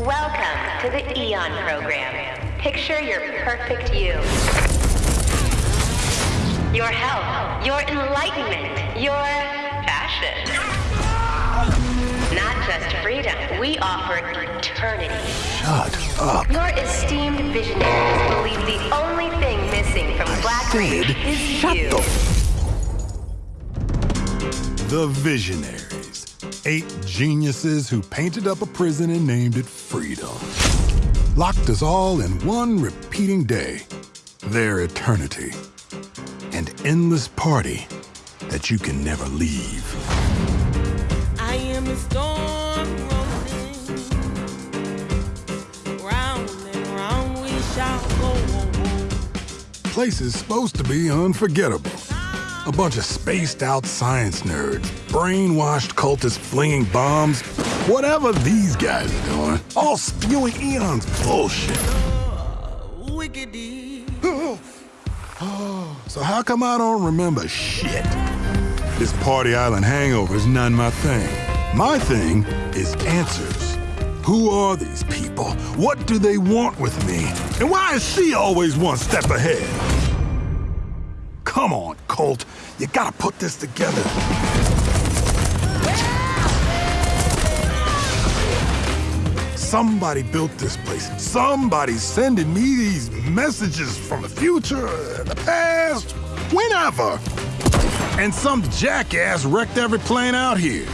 Welcome to the AEON program. Picture your perfect you. Your health, your enlightenment, your fashion. Not just freedom, we offer eternity. Shut up. Your esteemed visionaries believe the only thing missing from Blackreef Said, is shut you. the The Visionaries. Eight geniuses who painted up a prison and named it Freedom. Locked us all in one repeating day. Their eternity. An endless party that you can never leave. I am a storm rolling. Round and round we shall go. Place is supposed to be unforgettable. A bunch of spaced out science nerds, brainwashed cultists flinging bombs, whatever these guys are doing, all spewing AEON's bullshit. Wickedy. So how come I don't remember shit? This Party Island hangover is none my thing. My thing is answers. Who are these people? What do they want with me? And why is she always one step ahead? Come on, Colt. You gotta put this together. Somebody built this place. Somebody's sending me these messages from the future, the past, whenever. And some jackass wrecked every plane out here.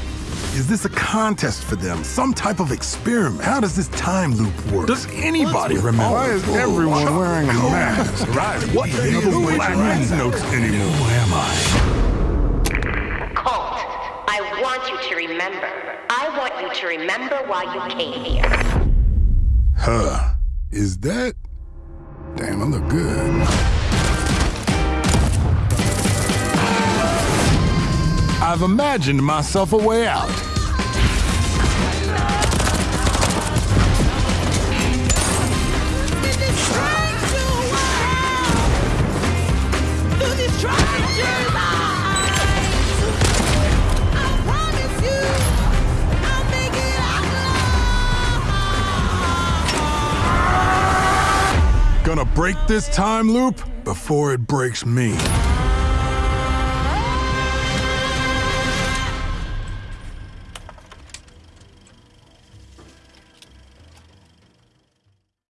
Is this a contest for them? Some type of experiment? How does this time loop work? Does anybody remember? Why is everyone wearing a mask? Right. What the hell is Black Man's notes anymore? Who am I? Colt, I want you to remember. I want you to remember why you came here. Huh. Is that? Damn, I look good. I've imagined myself a way out. Gonna break this time loop before it breaks me.